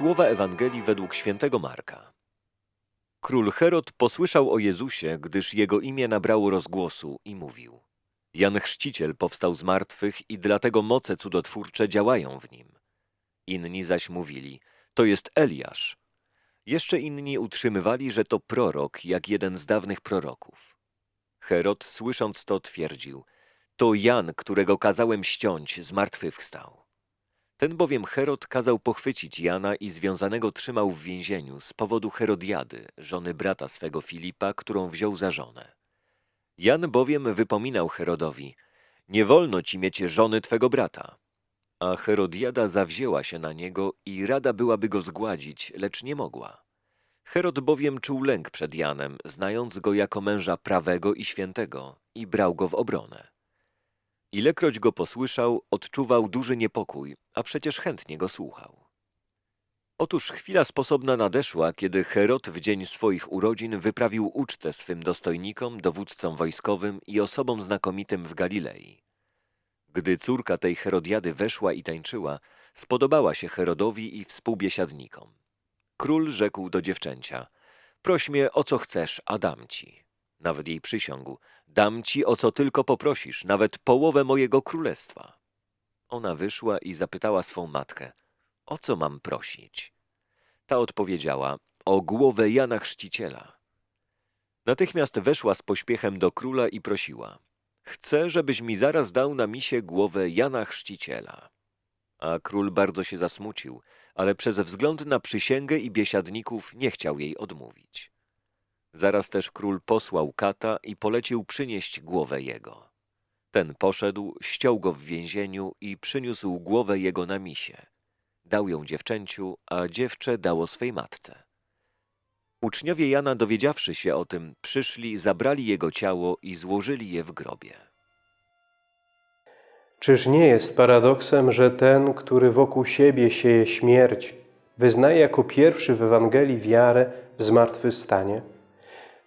Słowa Ewangelii według świętego Marka. Król Herod posłyszał o Jezusie, gdyż jego imię nabrało rozgłosu i mówił. Jan Chrzciciel powstał z martwych i dlatego moce cudotwórcze działają w nim. Inni zaś mówili, to jest Eliasz. Jeszcze inni utrzymywali, że to prorok, jak jeden z dawnych proroków. Herod, słysząc to, twierdził, to Jan, którego kazałem ściąć, zmartwychwstał. Ten bowiem Herod kazał pochwycić Jana i związanego trzymał w więzieniu z powodu Herodiady, żony brata swego Filipa, którą wziął za żonę. Jan bowiem wypominał Herodowi, nie wolno ci mieć żony twego brata. A Herodiada zawzięła się na niego i rada byłaby go zgładzić, lecz nie mogła. Herod bowiem czuł lęk przed Janem, znając go jako męża prawego i świętego i brał go w obronę. Ilekroć go posłyszał, odczuwał duży niepokój, a przecież chętnie go słuchał. Otóż chwila sposobna nadeszła, kiedy Herod w dzień swoich urodzin wyprawił ucztę swym dostojnikom, dowódcom wojskowym i osobom znakomitym w Galilei. Gdy córka tej Herodiady weszła i tańczyła, spodobała się Herodowi i współbiesiadnikom. Król rzekł do dziewczęcia, proś mnie o co chcesz, a dam ci. Nawet jej przysiągł, dam ci o co tylko poprosisz, nawet połowę mojego królestwa. Ona wyszła i zapytała swą matkę, o co mam prosić? Ta odpowiedziała, o głowę Jana Chrzciciela. Natychmiast weszła z pośpiechem do króla i prosiła, chcę, żebyś mi zaraz dał na misie głowę Jana Chrzciciela. A król bardzo się zasmucił, ale przez wzgląd na przysięgę i biesiadników nie chciał jej odmówić. Zaraz też król posłał kata i polecił przynieść głowę jego. Ten poszedł, ściął go w więzieniu i przyniósł głowę jego na misie. Dał ją dziewczęciu, a dziewczę dało swej matce. Uczniowie Jana, dowiedziawszy się o tym, przyszli, zabrali jego ciało i złożyli je w grobie. Czyż nie jest paradoksem, że ten, który wokół siebie sieje śmierć, wyznaje jako pierwszy w Ewangelii wiarę w zmartwychwstanie?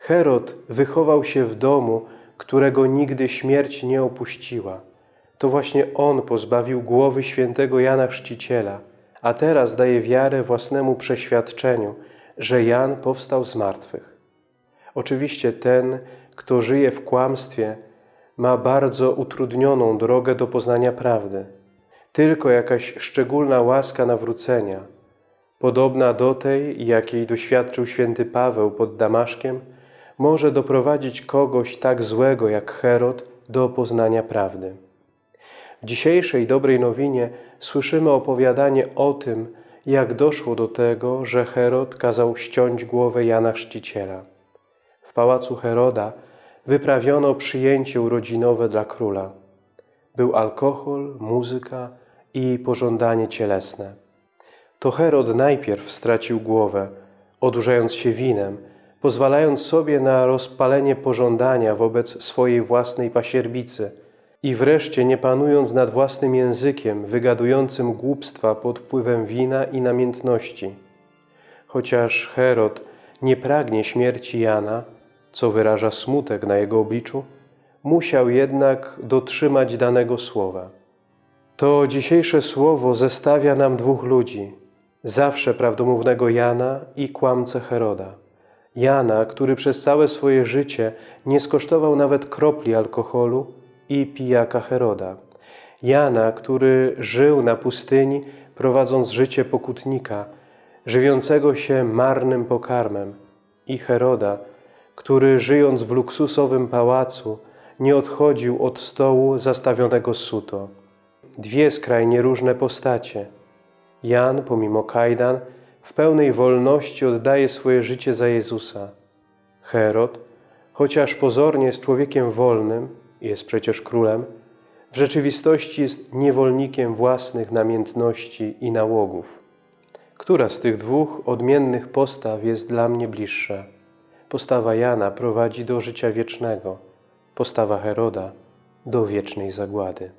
Herod wychował się w domu, którego nigdy śmierć nie opuściła. To właśnie on pozbawił głowy świętego Jana Chrzciciela, a teraz daje wiarę własnemu przeświadczeniu, że Jan powstał z martwych. Oczywiście ten, kto żyje w kłamstwie, ma bardzo utrudnioną drogę do poznania prawdy. Tylko jakaś szczególna łaska nawrócenia, podobna do tej, jakiej doświadczył święty Paweł pod Damaszkiem, może doprowadzić kogoś tak złego jak Herod do poznania prawdy. W dzisiejszej dobrej nowinie słyszymy opowiadanie o tym, jak doszło do tego, że Herod kazał ściąć głowę Jana Chrzciciela. W pałacu Heroda wyprawiono przyjęcie urodzinowe dla króla. Był alkohol, muzyka i pożądanie cielesne. To Herod najpierw stracił głowę, odurzając się winem, pozwalając sobie na rozpalenie pożądania wobec swojej własnej pasierbicy i wreszcie nie panując nad własnym językiem, wygadującym głupstwa pod wpływem wina i namiętności. Chociaż Herod nie pragnie śmierci Jana, co wyraża smutek na jego obliczu, musiał jednak dotrzymać danego słowa. To dzisiejsze słowo zestawia nam dwóch ludzi, zawsze prawdomównego Jana i kłamcę Heroda. Jana, który przez całe swoje życie nie skosztował nawet kropli alkoholu i pijaka Heroda. Jana, który żył na pustyni, prowadząc życie pokutnika, żywiącego się marnym pokarmem i Heroda, który żyjąc w luksusowym pałacu, nie odchodził od stołu zastawionego suto. Dwie skrajnie różne postacie. Jan, pomimo kajdan, w pełnej wolności oddaje swoje życie za Jezusa. Herod, chociaż pozornie jest człowiekiem wolnym, jest przecież królem, w rzeczywistości jest niewolnikiem własnych namiętności i nałogów. Która z tych dwóch odmiennych postaw jest dla mnie bliższa? Postawa Jana prowadzi do życia wiecznego, postawa Heroda do wiecznej zagłady.